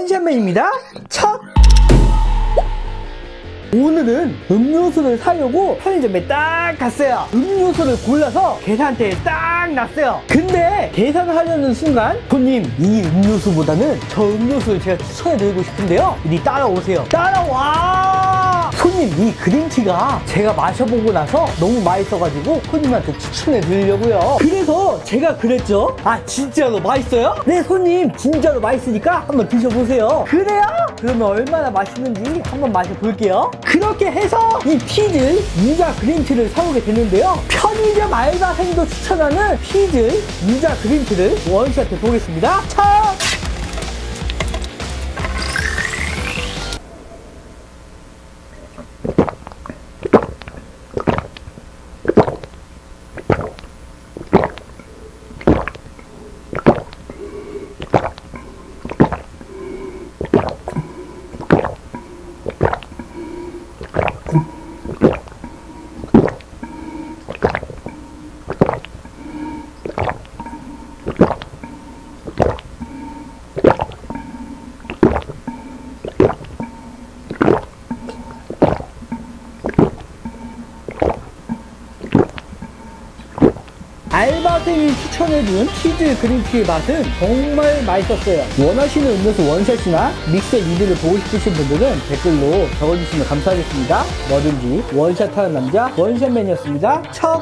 원샷맨입니다. 첫! 오늘은 음료수를 사려고 편의점에 딱 갔어요. 음료수를 골라서 계산대에 딱 놨어요. 근데 계산을 하려는 순간 손님 이 음료수보다는 저 음료수를 제가 추천해드리고 싶은데요. 이리 따라오세요. 따라와! 손님 이 그린티가 제가 마셔보고 나서 너무 맛있어가지고 손님한테 추천해 드리려고요. 그래서 제가 그랬죠. 아 진짜로 맛있어요? 네 손님 진짜로 맛있으니까 한번 드셔보세요. 그래요? 그러면 얼마나 맛있는지 한번 마셔볼게요. 그렇게 해서 이 피즈 유자 그린티를 사오게 되는데요. 편의점 알바생도 추천하는 피즈 유자 그린티를 원샷 해 보겠습니다. 차! 알바생이 추천해준 치즈 그린티의 맛은 정말 맛있었어요. 원하시는 음료수 원샷이나 믹스 리뷰를 보고 싶으신 분들은 댓글로 적어주시면 감사하겠습니다. 뭐든지 원샷하는 남자 원샷맨이었습니다. 첫!